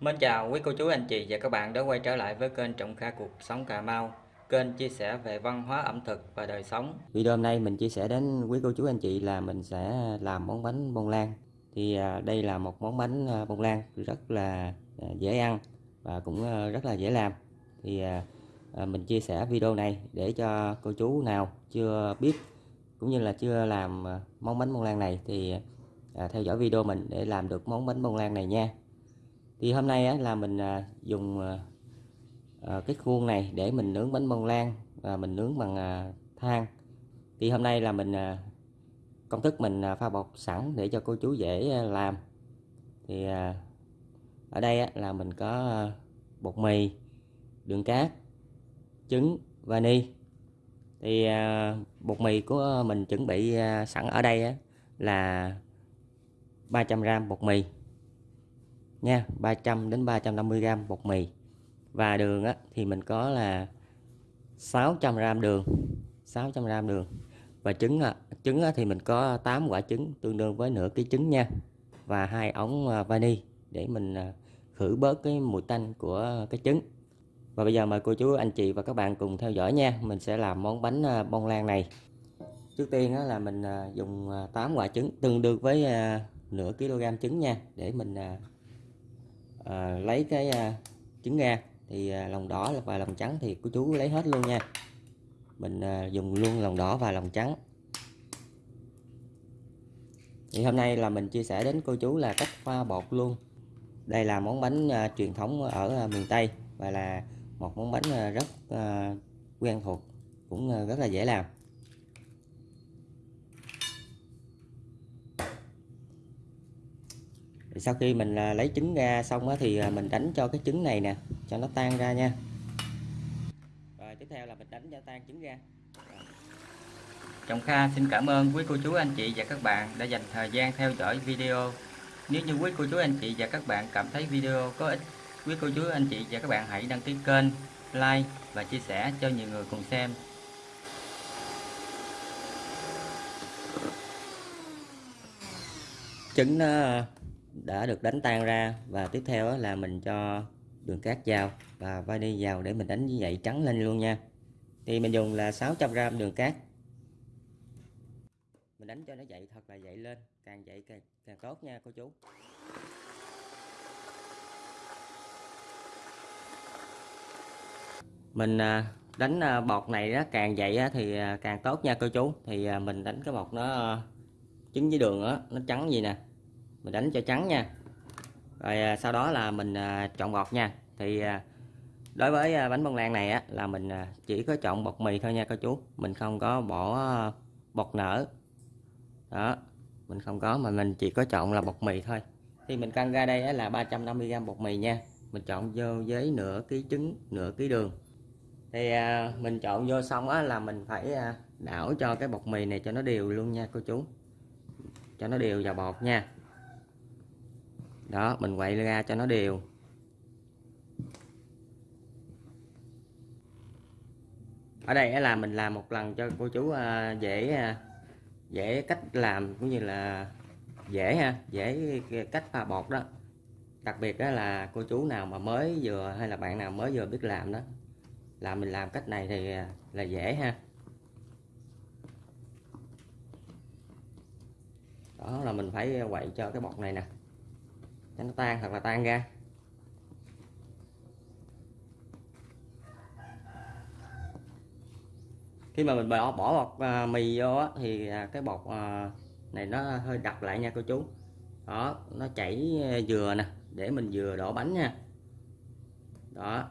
Mến chào quý cô chú, anh chị và các bạn đã quay trở lại với kênh Trọng Kha Cuộc Sống Cà Mau, Kênh chia sẻ về văn hóa, ẩm thực và đời sống. Video hôm nay mình chia sẻ đến quý cô chú, anh chị là mình sẽ làm món bánh bông lan. Thì à, đây là một món bánh à, bông lan rất là à, dễ ăn và cũng rất là dễ làm. Thì mình chia sẻ video này để cho cô chú nào chưa biết cũng như là chưa làm món bánh bông lan này Thì theo dõi video mình để làm được món bánh bông lan này nha thì hôm nay á, là mình à, dùng à, à, cái khuôn này để mình nướng bánh bông lan và mình nướng bằng à, than. Thì hôm nay là mình à, công thức mình à, pha bột sẵn để cho cô chú dễ à, làm. Thì à, ở đây á, là mình có à, bột mì đường cát trứng vani. Thì à, bột mì của mình chuẩn bị à, sẵn ở đây á, là 300g bột mì nha 300 đến 350 g bột mì. Và đường á, thì mình có là 600 g đường 600 g đường. Và trứng á, trứng á, thì mình có 8 quả trứng tương đương với nửa ký trứng nha. Và hai ống à, vani để mình à, khử bớt cái mùi tanh của cái trứng. Và bây giờ mời cô chú anh chị và các bạn cùng theo dõi nha. Mình sẽ làm món bánh à, bông lan này. Trước tiên á, là mình dùng 8 quả trứng tương đương với nửa kg trứng nha để mình à, lấy cái à, trứng ra. Thì à, lòng đỏ và lòng trắng thì cô chú lấy hết luôn nha. Mình à, dùng luôn lòng đỏ và lòng trắng. Thì hôm nay là mình chia sẻ đến cô chú là cách pha bột luôn. Đây là món bánh à, truyền thống ở à, miền Tây và là một món bánh à, rất à, quen thuộc cũng à, rất là dễ làm. Thì sau khi mình à, lấy trứng ra xong thì à, mình đánh cho cái trứng này nè cho nó tan ra nha. Rồi tiếp theo là mình đánh cho tan trứng ra. Trọng Kha xin cảm ơn quý cô chú anh chị và các bạn đã dành thời gian theo dõi video. Nếu như quý cô chú anh chị và các bạn cảm thấy video có ích quý cô chú anh chị và các bạn hãy đăng ký kênh like và chia sẻ cho nhiều người cùng xem. Trứng nó đã được đánh tan ra. Và tiếp theo là mình cho đường cát vào và vani vào để mình đánh như vậy trắng lên luôn nha. Thì mình dùng là 600g đường cát. Mình đánh cho nó dậy thật là dậy lên càng dậy càng, càng tốt nha cô chú. Mình à, đánh à, bọt này nó càng dậy thì à, càng tốt nha cô chú. Thì mình đánh cái bọt nó trứng với đường đó, nó trắng gì nè mình đánh cho trắng nha. Rồi à, sau đó là mình à, chọn bột nha. Thì à, đối với à, bánh bông lan này á là mình à, chỉ có chọn bột mì thôi nha cô chú. Mình không có bỏ à, bột nở. Đó mình không có mà mình chỉ có chọn là bột mì thôi. Thì mình cân ra đây là 350g bột mì nha. Mình chọn vô với nửa ký trứng nửa ký đường. Thì mình chọn vô xong á là mình phải đảo cho cái bột mì này cho nó đều luôn nha cô chú. Cho nó đều vào bột nha đó, mình quậy ra cho nó đều. Ở đây là mình làm một lần cho cô chú à, dễ à, dễ cách làm, cũng như là dễ ha, dễ cách pha bột đó. Đặc biệt đó là cô chú nào mà mới vừa hay là bạn nào mới vừa biết làm đó, là mình làm cách này thì à, là dễ ha. Đó là mình phải quậy cho cái bột này nè cho nó tan thật là tan ra. Khi mà mình bỏ bỏ bột à, mì vô á, thì à, cái bột à, này nó hơi đặc lại nha cô chú. Đó nó chảy à, dừa nè để mình vừa đổ bánh nha. Đó.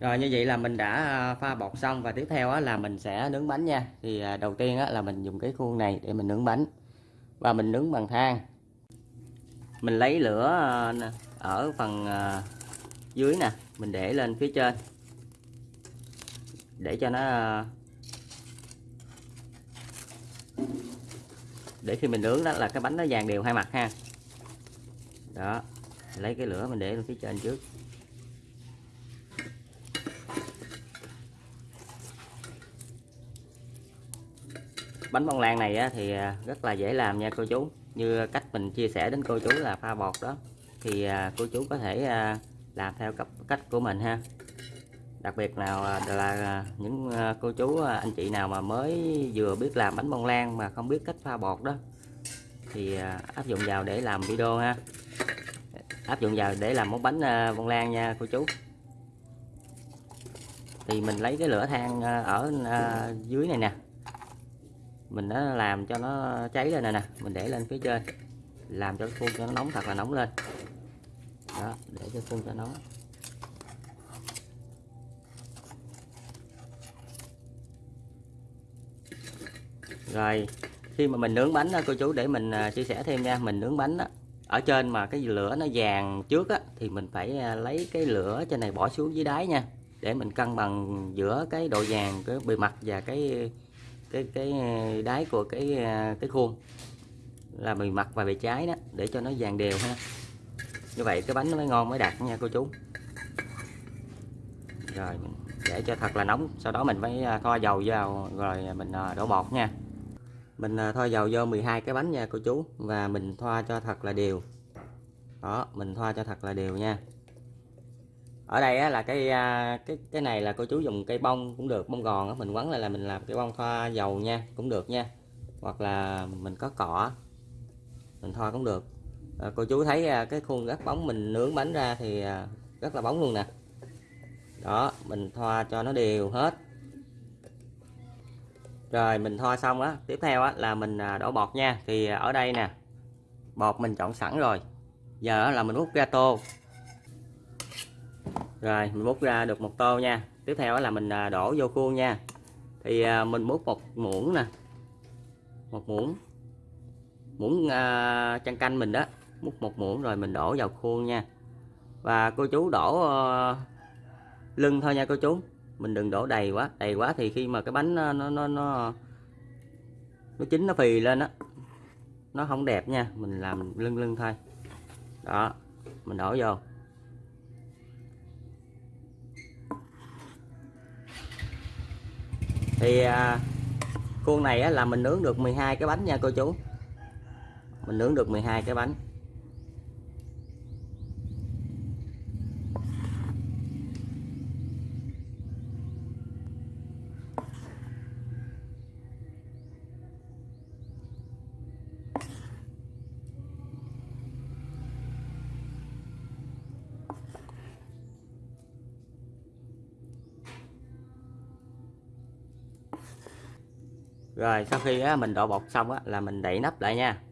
Rồi như vậy là mình đã à, pha bột xong và tiếp theo á, là mình sẽ nướng bánh nha. Thì à, đầu tiên á, là mình dùng cái khuôn này để mình nướng bánh. Và mình nướng bằng than mình lấy lửa ờ, ở phần ờ, dưới nè, mình để lên phía trên. Để cho nó ờ, để khi mình nướng đó là cái bánh nó vàng đều hai mặt ha. Đó, lấy cái lửa mình để lên phía trên trước. Bánh bông lan này thì rất là dễ làm nha cô chú như cách mình chia sẻ đến cô chú là pha bột đó. Thì à, cô chú có thể à, làm theo cấp cách của mình ha. Đặc biệt nào à, là những cô chú anh chị nào mà mới vừa biết làm bánh bông lan mà không biết cách pha bột đó, thì áp dụng vào để làm video ha. Áp dụng vào để làm món bánh bông lan nha cô chú. Thì mình lấy cái lửa than ở dưới này nè mình đã làm cho nó cháy lên này nè. Mình để lên phía trên. Làm cho cái khuôn cho nó nóng thật là nóng lên. Đó để cho khuôn cho nóng rồi khi mà mình nướng bánh đó, cô chú để mình à, chia sẻ thêm nha. Mình nướng bánh đó, ở trên mà cái lửa nó vàng trước á, thì mình phải à, lấy cái lửa trên này bỏ xuống dưới đáy nha. Để mình cân bằng giữa cái độ vàng cái bề mặt và cái cái cái ờ, đáy của cái ờ, cái khuôn là bề mặt và bề trái đó, để cho nó vàng đều ha. Như vậy cái bánh nó mới ngon mới đạt nha cô chú. Rồi, mình để cho thật là nóng, sau đó mình phải thoa ờ, dầu vào, rồi mình đổ bột nha. Mình thoa dầu vô 12 cái bánh nha cô chú, và mình thoa cho thật là đều. Đó, mình thoa cho thật là đều nha ở đây á, là cái à, cái cái này là cô chú dùng cây bông cũng được bông gòn á, mình quấn lại là mình làm cái bông thoa dầu nha cũng được nha. Hoặc là mình có cọ mình thoa cũng được. À, cô chú thấy à, cái khuôn rất bóng mình nướng bánh ra thì à, rất là bóng luôn nè. Đó mình thoa cho nó đều hết. Rồi mình thoa xong á tiếp theo á là mình đổ bọt nha. Thì ở đây nè bột mình chọn sẵn rồi. Giờ là mình múc ra tô rồi mình múc ra được một tô nha. Tiếp theo là mình à, đổ vô khuôn nha. Thì à, mình múc một muỗng nè. Một muỗng. Muỗng à, uh, chăn canh mình đó. Múc một muỗng rồi mình đổ vào khuôn nha. Và cô chú đổ uh, lưng thôi nha cô chú. Mình đừng đổ đầy quá. Đầy quá thì khi mà cái bánh nó nó nó nó, nó chín nó phì lên á nó không đẹp nha. Mình làm lưng lưng thôi. Đó mình đổ vô. Thì à, khuôn này á, là mình nướng được 12 cái bánh nha cô chú. Mình nướng được 12 cái bánh. Rồi sau khi á, mình đổ bột xong á, là mình đậy nắp lại nha.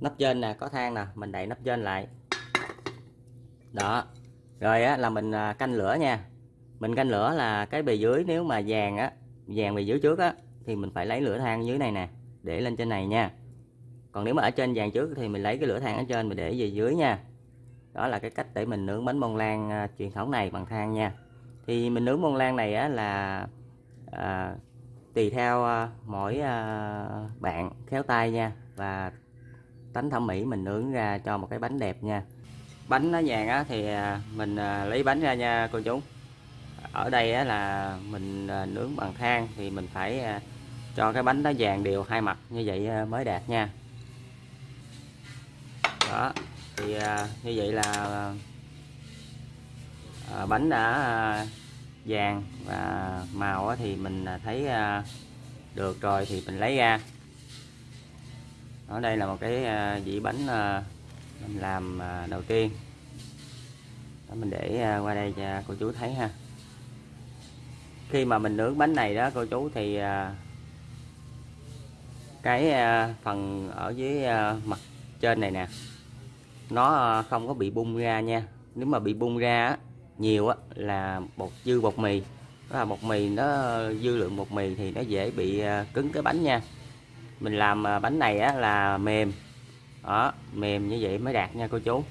Nắp trên nè có than nè mình đậy nắp trên lại. Đó. Rồi á là mình à, canh lửa nha. Mình canh lửa là cái bề dưới nếu mà vàng á vàng bề dưới trước á thì mình phải lấy lửa than dưới này nè để lên trên này nha. Còn nếu mà ở trên vàng trước thì mình lấy cái lửa than ở trên mình để về dưới nha đó là cái cách để mình nướng bánh bông lan à, truyền thống này bằng than nha. Thì mình nướng bông lan này á, là à, tùy theo à, mỗi à, bạn khéo tay nha và tánh thẩm mỹ mình nướng ra cho một cái bánh đẹp nha. Bánh nó vàng á, thì à, mình à, lấy bánh ra nha cô chú. Ở đây á, là mình à, nướng bằng than thì mình phải à, cho cái bánh nó vàng đều hai mặt như vậy à, mới đạt nha. Đó thì à, như vậy là à, à, bánh đã à, vàng và màu á, thì mình à, thấy à, được rồi thì mình lấy ra. Ở đây là một cái à, dĩ bánh à, mình làm à, đầu tiên. Đó, mình để à, qua đây cho cô chú thấy ha. Khi mà mình nướng bánh này đó cô chú thì à, cái à, phần ở dưới à, mặt trên này nè nó ờ, không có bị bung ra nha. Nếu mà bị bung ra á, nhiều á, là bột dư bột mì. Đó là bột mì nó dư lượng bột mì thì nó dễ bị ờ, cứng cái bánh nha. Mình làm ờ, bánh này á, là mềm. Đó mềm như vậy mới đạt nha cô chú.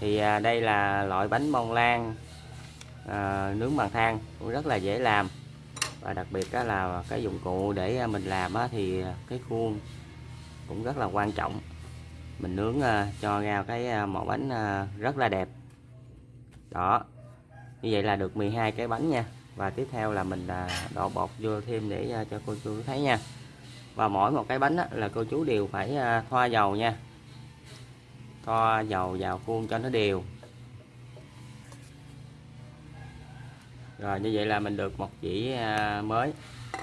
Thì đây là loại bánh bông lan à, nướng bằng than cũng rất là dễ làm. Và đặc biệt đó là cái dụng cụ để mình làm á, thì cái khuôn cũng rất là quan trọng mình nướng ờ, cho ra cái ờ, một bánh ờ, rất là đẹp. Đó, như vậy là được 12 cái bánh nha. Và tiếp theo là mình đổ bột vô thêm để cho cô chú thấy nha. Và mỗi một cái bánh là cô chú đều phải thoa dầu nha. Thoa dầu vào khuôn cho nó đều. Rồi, như vậy là mình được một dĩ mới.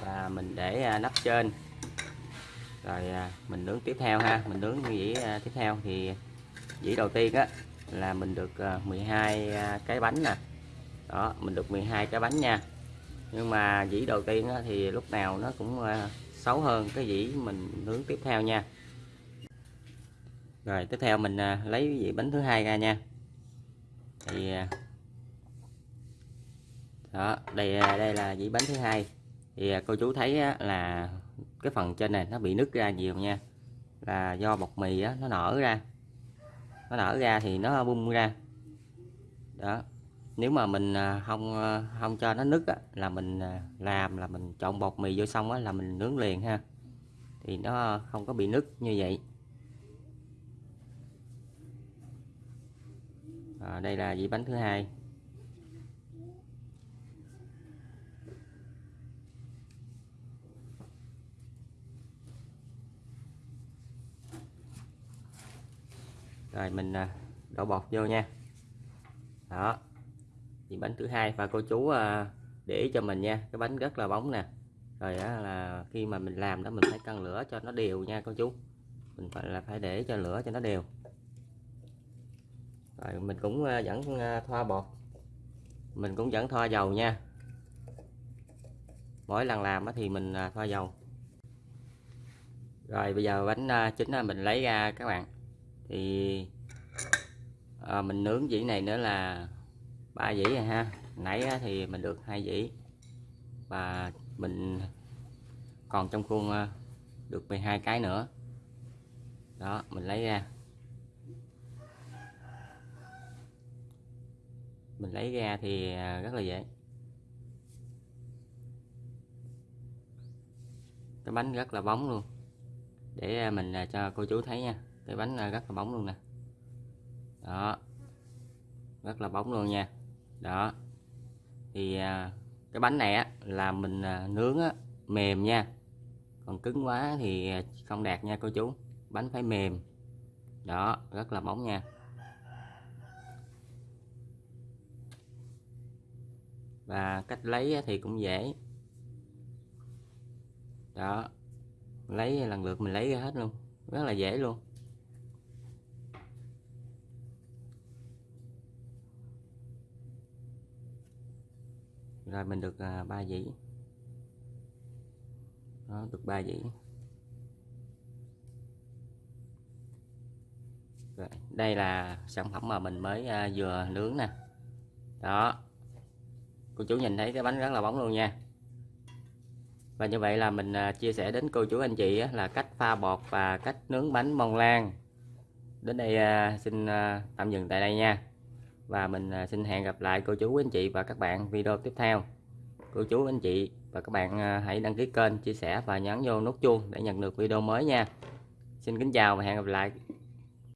Và mình để nắp trên rồi à, mình nướng tiếp theo ha. Mình nướng dĩ à, tiếp theo thì dĩ đầu tiên á là mình được à, 12 cái bánh nè. Đó mình được 12 cái bánh nha. Nhưng mà dĩ đầu tiên á, thì lúc nào nó cũng xấu hơn cái dĩ mình nướng tiếp theo nha. Rồi tiếp theo mình lấy dĩ bánh thứ hai ra nha. Thì đó đây đây là dĩ bánh thứ hai. Thì cô chú thấy á, là cái phần trên này nó bị nứt ra nhiều nha là do bột mì á, nó nở ra. Nó nở ra thì nó bung ra. Đó. Nếu mà mình à, không à, không cho nó nứt á, là mình à, làm là mình trộn bột mì vô xong á, là mình nướng liền ha. Thì nó không có bị nứt như vậy. À, đây là dĩ bánh thứ hai. Rồi, mình à, đổ bột vô nha. Đó. Thì bánh thứ hai và cô chú à, để ý cho mình nha. Cái bánh rất là bóng nè. Rồi đó là khi mà mình làm đó, mình phải cân lửa cho nó đều nha cô chú. Mình phải là phải để cho lửa cho nó đều. Rồi, mình cũng à, vẫn thoa bột. Mình cũng vẫn thoa dầu nha. Mỗi lần làm thì mình thoa dầu. Rồi, bây giờ bánh chính mình lấy ra các bạn thì à, mình nướng dĩ này nữa là ba dĩ rồi ha. Nãy á, thì mình được hai dĩ. Và mình còn trong khuôn à, được 12 cái nữa. Đó mình lấy ra. Mình lấy ra thì ờ, rất là dễ. Cái bánh rất là bóng luôn. Để mình cho cô chú thấy nha cái bánh rất là bóng luôn nè. Đó. Rất là bóng luôn nha. Đó. Thì à, cái bánh này á là mình à, nướng á, mềm nha. Còn cứng quá thì à, không đạt nha cô chú. Bánh phải mềm. Đó rất là bóng nha. Và cách lấy thì cũng dễ. Đó. Lấy lần lượt mình lấy ra hết luôn. Rất là dễ luôn. Rồi mình được à, ba dĩ. Đó, được ba dĩ. Rồi, đây là sản phẩm mà mình mới à, vừa nướng nè. Đó. Cô chú nhìn thấy cái bánh rất là bóng luôn nha. Và như vậy là mình à, chia sẻ đến cô chú anh chị á, là cách pha bột và cách nướng bánh mông lan. Đến đây à, xin à, tạm dừng tại đây nha và mình à, xin hẹn gặp lại cô chú anh chị và các bạn video tiếp theo. Cô chú, anh chị và các bạn à, hãy đăng ký kênh, chia sẻ và nhấn vô nút chuông để nhận được video mới nha. Xin kính chào và hẹn gặp lại.